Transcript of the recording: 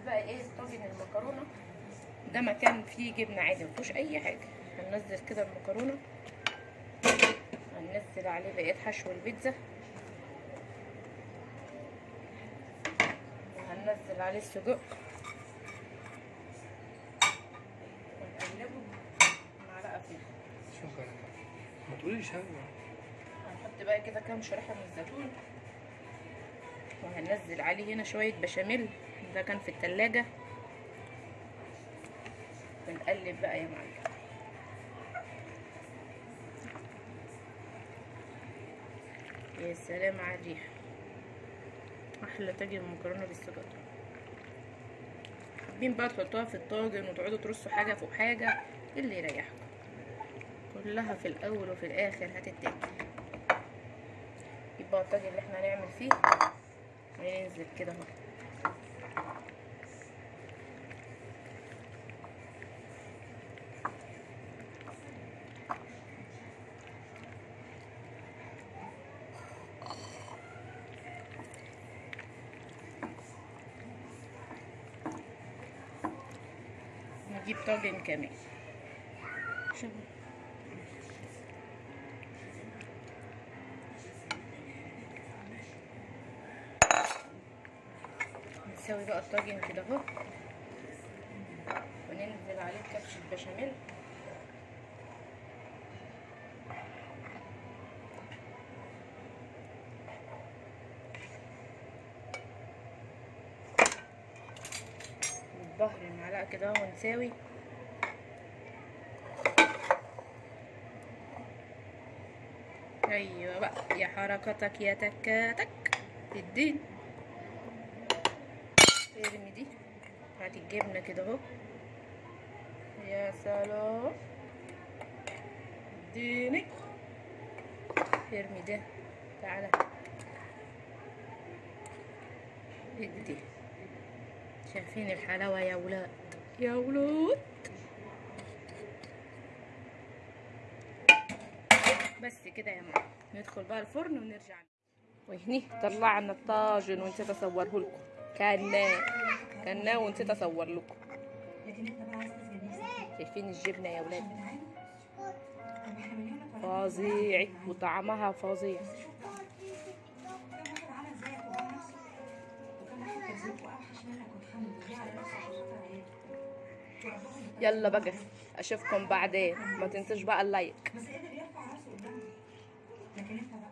هنعمل بقى إيه طاجن المكرونة؟ ده مكان فيه جبنة عادي مفيهوش أي حاجة. هننزل كده المكرونة. هننزل عليه بقية حشو البيتزا. وهننزل عليه السجق. ونقلبه معلقة فيه. شكرا. ما تقوليش هنحط بقى كده كام شريحة من الزيتون. وهننزل عليه هنا شوية بشاميل. ده كان في التلاجة. ونقلب بقى يا معلم. يا سلام على الريحه أحلى طاجن مكرونة بالسجق. حابين بقى تحطوها في الطاجن وتقعدوا ترصوا حاجة فوق حاجة اللي يريحكم؟ كلها في الأول وفي الآخر هتتاكل. يبقى الطاجن اللي إحنا هنعمل فيه هينزل كده أهو. نجيب طاجن كمان. نسوي بقى الطاجن كده اهو. وننزل عليه كبش البشاميل والظهر معلقه كده ونساوي أيوه بقى يا حركتك يا تكاتك. الدين. ارمي دي. هاتي الجبنة كده أهو. يا سلام. اديني. ارمي ده. تعالى. ادي. شايفين الحلاوة يا ولاد. يا ولاد. بس كده يا ماما ندخل بقى الفرن ونرجع. وهني طلعنا الطاجن ونسيت اصوره لكم. كان كان ونسيت اصور لكم. شايفين الجبنة يا ولاد؟ فظيع. وطعمها فظيع. يلا بقى أشوفكم بعدين. ما تنسوش بقى اللايك. لكن انت بقى